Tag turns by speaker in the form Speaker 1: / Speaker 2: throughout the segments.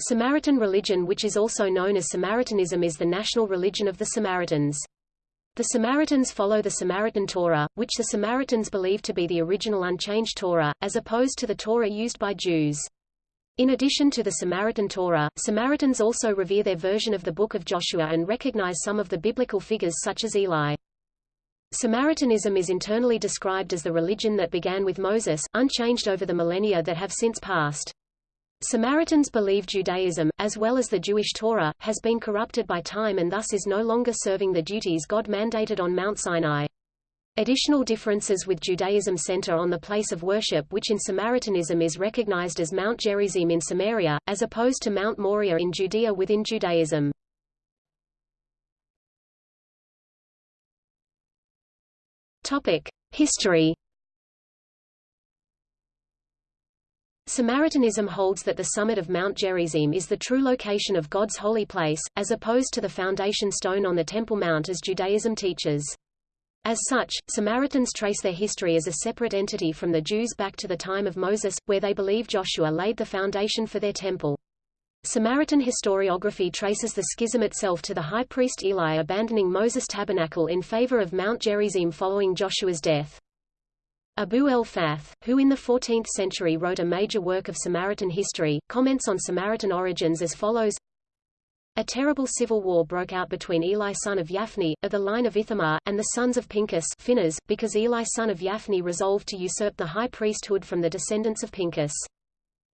Speaker 1: Samaritan religion which is also known as Samaritanism is the national religion of the Samaritans. The Samaritans follow the Samaritan Torah, which the Samaritans believe to be the original unchanged Torah, as opposed to the Torah used by Jews. In addition to the Samaritan Torah, Samaritans also revere their version of the Book of Joshua and recognize some of the biblical figures such as Eli. Samaritanism is internally described as the religion that began with Moses, unchanged over the millennia that have since passed. Samaritans believe Judaism, as well as the Jewish Torah, has been corrupted by time and thus is no longer serving the duties God mandated on Mount Sinai. Additional differences with Judaism center on the place of worship which in Samaritanism is recognized as Mount Gerizim in Samaria, as opposed to Mount Moriah in Judea within Judaism. History Samaritanism holds that the summit of Mount Gerizim is the true location of God's holy place, as opposed to the foundation stone on the Temple Mount as Judaism teaches. As such, Samaritans trace their history as a separate entity from the Jews back to the time of Moses, where they believe Joshua laid the foundation for their temple. Samaritan historiography traces the schism itself to the high priest Eli abandoning Moses' tabernacle in favor of Mount Gerizim following Joshua's death. Abu el-Fath, who in the 14th century wrote a major work of Samaritan history, comments on Samaritan origins as follows a terrible civil war broke out between Eli son of Yaphni, of the line of Ithamar, and the sons of Pinchas Phinehas, because Eli son of Yaphni resolved to usurp the high priesthood from the descendants of Pinchas.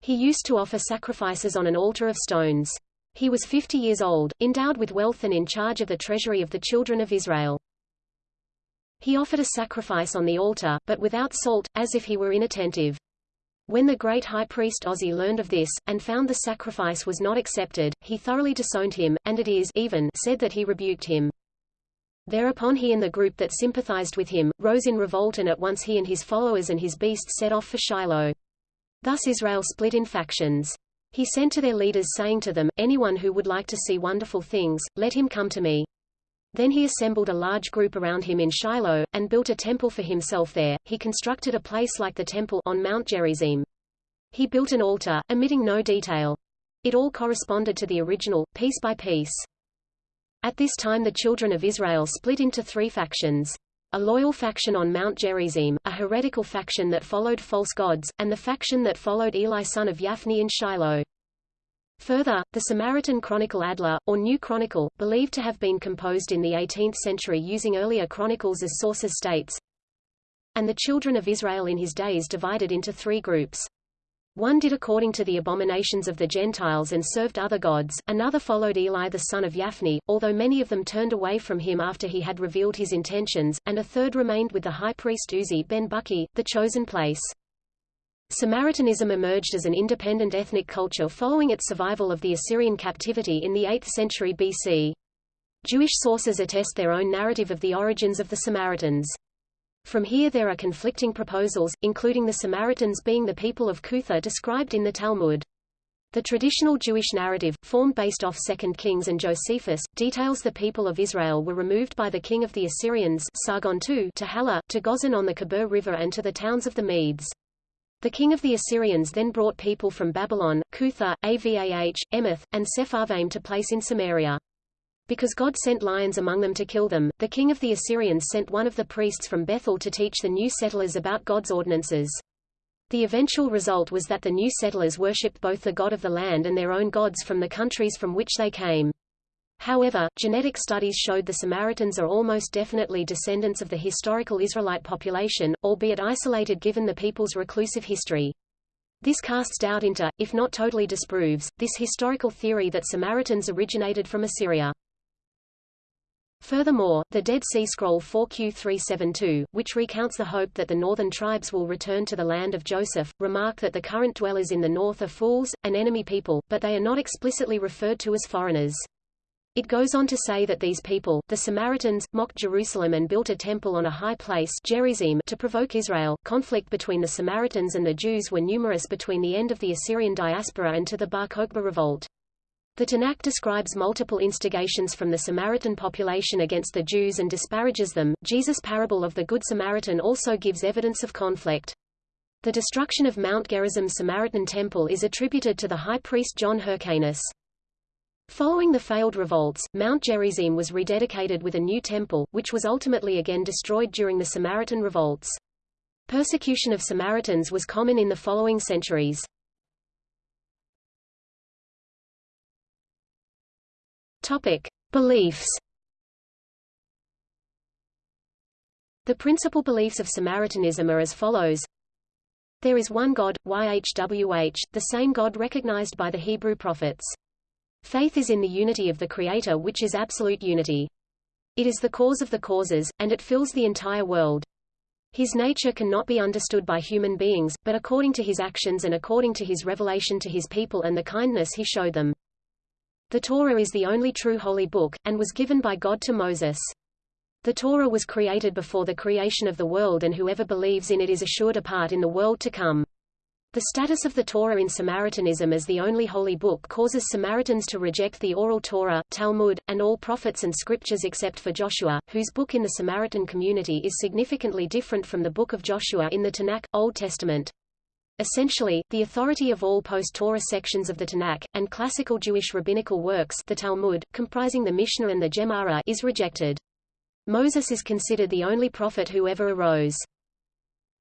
Speaker 1: He used to offer sacrifices on an altar of stones. He was 50 years old, endowed with wealth and in charge of the treasury of the children of Israel. He offered a sacrifice on the altar, but without salt, as if he were inattentive. When the great high priest Ozzi learned of this, and found the sacrifice was not accepted, he thoroughly disowned him, and it is even said that he rebuked him. Thereupon he and the group that sympathized with him, rose in revolt and at once he and his followers and his beasts set off for Shiloh. Thus Israel split in factions. He sent to their leaders saying to them, Anyone who would like to see wonderful things, let him come to me. Then he assembled a large group around him in Shiloh, and built a temple for himself there. He constructed a place like the temple on Mount Gerizim. He built an altar, omitting no detail. It all corresponded to the original, piece by piece. At this time the children of Israel split into three factions. A loyal faction on Mount Gerizim, a heretical faction that followed false gods, and the faction that followed Eli son of Yaphni in Shiloh. Further, the Samaritan Chronicle Adler, or New Chronicle, believed to have been composed in the 18th century using earlier chronicles as sources states, and the children of Israel in his days divided into three groups. One did according to the abominations of the Gentiles and served other gods, another followed Eli the son of Yaphni, although many of them turned away from him after he had revealed his intentions, and a third remained with the high priest Uzi ben Buki, the chosen place. Samaritanism emerged as an independent ethnic culture following its survival of the Assyrian captivity in the 8th century BC. Jewish sources attest their own narrative of the origins of the Samaritans. From here there are conflicting proposals, including the Samaritans being the people of Cutha described in the Talmud. The traditional Jewish narrative, formed based off 2 Kings and Josephus, details the people of Israel were removed by the king of the Assyrians Sargon II to Hala, to Gozan on the Kebir River and to the towns of the Medes. The king of the Assyrians then brought people from Babylon, Cutha, Avah, Emeth, and Sepharvaim to place in Samaria. Because God sent lions among them to kill them, the king of the Assyrians sent one of the priests from Bethel to teach the new settlers about God's ordinances. The eventual result was that the new settlers worshipped both the God of the land and their own gods from the countries from which they came. However, genetic studies showed the Samaritans are almost definitely descendants of the historical Israelite population, albeit isolated given the people's reclusive history. This casts doubt into, if not totally disproves, this historical theory that Samaritans originated from Assyria. Furthermore, the Dead Sea Scroll 4Q372, which recounts the hope that the northern tribes will return to the land of Joseph, remark that the current dwellers in the north are fools, an enemy people, but they are not explicitly referred to as foreigners. It goes on to say that these people, the Samaritans, mocked Jerusalem and built a temple on a high place Gerizim to provoke Israel. Conflict between the Samaritans and the Jews were numerous between the end of the Assyrian diaspora and to the Bar Kokhba revolt. The Tanakh describes multiple instigations from the Samaritan population against the Jews and disparages them. Jesus' parable of the Good Samaritan also gives evidence of conflict. The destruction of Mount Gerizim's Samaritan temple is attributed to the high priest John Hyrcanus. Following the failed revolts, Mount Gerizim was rededicated with a new temple, which was ultimately again destroyed during the Samaritan revolts. Persecution of Samaritans was common in the following centuries. Topic: Beliefs. The principal beliefs of Samaritanism are as follows. There is one God, YHWH, the same God recognized by the Hebrew prophets. Faith is in the unity of the Creator which is absolute unity. It is the cause of the causes, and it fills the entire world. His nature cannot be understood by human beings, but according to his actions and according to his revelation to his people and the kindness he showed them. The Torah is the only true holy book, and was given by God to Moses. The Torah was created before the creation of the world and whoever believes in it is assured a part in the world to come. The status of the Torah in Samaritanism as the only holy book causes Samaritans to reject the oral Torah, Talmud, and all prophets and scriptures except for Joshua, whose book in the Samaritan community is significantly different from the book of Joshua in the Tanakh, Old Testament. Essentially, the authority of all post-Torah sections of the Tanakh, and classical Jewish rabbinical works the Talmud, comprising the Mishnah and the Gemara is rejected. Moses is considered the only prophet who ever arose.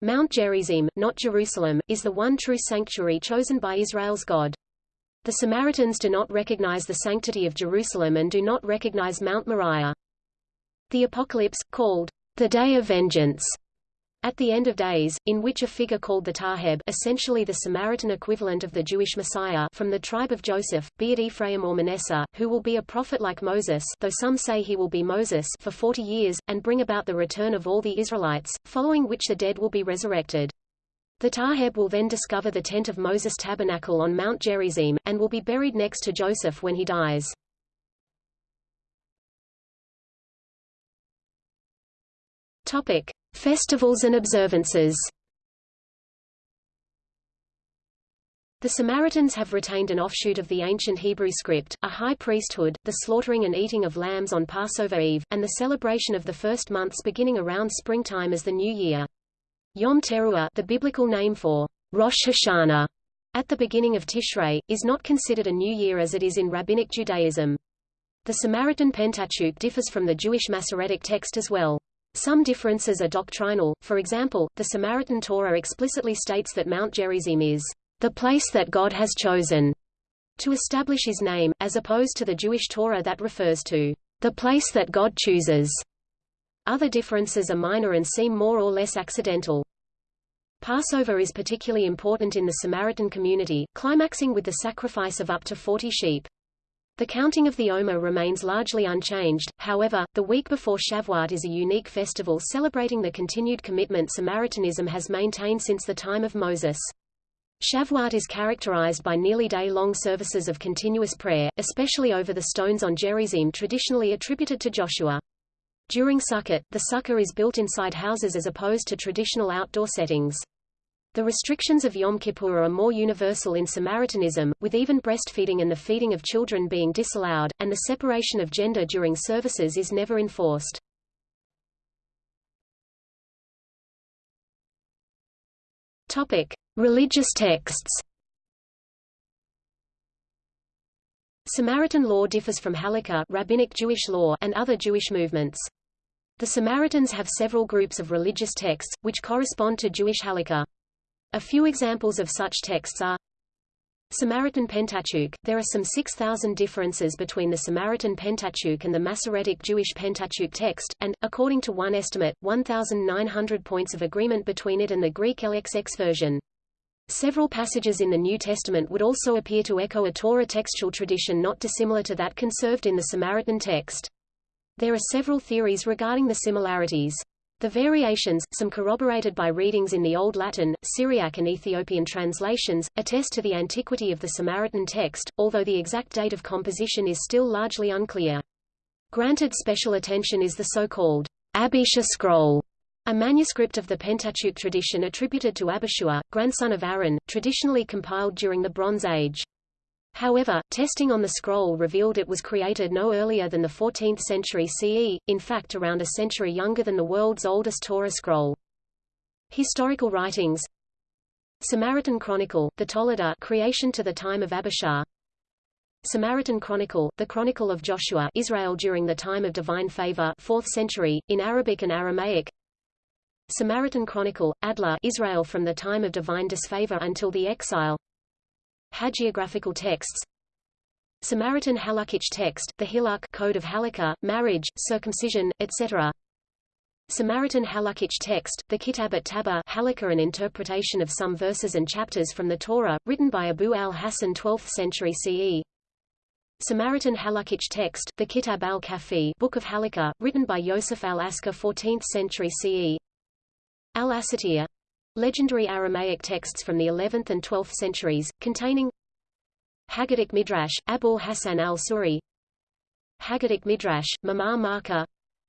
Speaker 1: Mount Gerizim, not Jerusalem, is the one true sanctuary chosen by Israel's God. The Samaritans do not recognize the sanctity of Jerusalem and do not recognize Mount Moriah. The Apocalypse, called the Day of Vengeance, at the end of days, in which a figure called the Taheb essentially the Samaritan equivalent of the Jewish Messiah from the tribe of Joseph, be it Ephraim or Manasseh, who will be a prophet like Moses though some say he will be Moses for forty years, and bring about the return of all the Israelites, following which the dead will be resurrected. The Taheb will then discover the tent of Moses' tabernacle on Mount Gerizim, and will be buried next to Joseph when he dies. Topic. Festivals and observances The Samaritans have retained an offshoot of the ancient Hebrew script, a high priesthood, the slaughtering and eating of lambs on Passover Eve, and the celebration of the first months beginning around springtime as the new year. Yom Teruah the biblical name for Rosh Hashanah at the beginning of Tishrei, is not considered a new year as it is in Rabbinic Judaism. The Samaritan Pentateuch differs from the Jewish Masoretic text as well. Some differences are doctrinal, for example, the Samaritan Torah explicitly states that Mount Gerizim is the place that God has chosen to establish his name, as opposed to the Jewish Torah that refers to the place that God chooses. Other differences are minor and seem more or less accidental. Passover is particularly important in the Samaritan community, climaxing with the sacrifice of up to 40 sheep. The counting of the Omer remains largely unchanged, however, the week before Shavuot is a unique festival celebrating the continued commitment Samaritanism has maintained since the time of Moses. Shavuot is characterized by nearly day-long services of continuous prayer, especially over the stones on Gerizim traditionally attributed to Joshua. During Sukkot, the sukkah is built inside houses as opposed to traditional outdoor settings. The restrictions of Yom Kippur are more universal in Samaritanism, with even breastfeeding and the feeding of children being disallowed, and the separation of gender during services is never enforced. Topic: Religious texts. Samaritan law differs from Halakha rabbinic Jewish law and other Jewish movements. The Samaritans have several groups of religious texts, which correspond to Jewish Halakha. A few examples of such texts are Samaritan Pentateuch. There are some 6,000 differences between the Samaritan Pentateuch and the Masoretic Jewish Pentateuch text, and, according to one estimate, 1,900 points of agreement between it and the Greek LXX version. Several passages in the New Testament would also appear to echo a Torah textual tradition not dissimilar to that conserved in the Samaritan text. There are several theories regarding the similarities. The variations, some corroborated by readings in the Old Latin, Syriac and Ethiopian translations, attest to the antiquity of the Samaritan text, although the exact date of composition is still largely unclear. Granted special attention is the so-called Abisha scroll, a manuscript of the Pentateuch tradition attributed to Abishua, grandson of Aaron, traditionally compiled during the Bronze Age. However, testing on the scroll revealed it was created no earlier than the 14th century CE, in fact around a century younger than the world's oldest Torah scroll. Historical writings. Samaritan Chronicle, the Toledah creation to the time of Abishar. Samaritan Chronicle, the Chronicle of Joshua Israel during the time of divine favor 4th century, in Arabic and Aramaic. Samaritan Chronicle, Adler Israel from the time of divine disfavor until the exile Hagiographical texts Samaritan Halakhic text, the Hilak Code of Halakha, marriage, circumcision, etc. Samaritan Halakhic text, the Kitab at Tabba Halakha an interpretation of some verses and chapters from the Torah, written by Abu al-Hasan 12th century CE. Samaritan Halakhic text, the Kitab al-Kafi Book of Halakha, written by Yosef al-Askar 14th century CE. Al-Asatir legendary Aramaic texts from the 11th and 12th centuries, containing Haggadic Midrash, Abul Hassan al-Suri Haggadic Midrash, Mamar Marka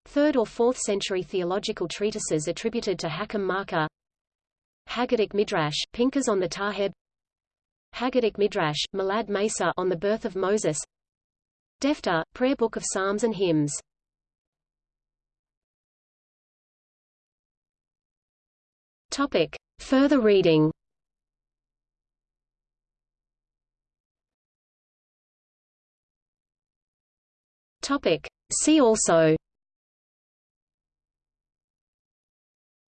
Speaker 1: 3rd or 4th century theological treatises attributed to Hakam Marka Haggadic Midrash, Pinkas on the Taheb Haggadic Midrash, Malad Mesa on the birth of Moses Defta, Prayer Book of Psalms and Hymns Topic. Further reading Topic. See also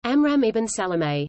Speaker 1: Amram ibn Salameh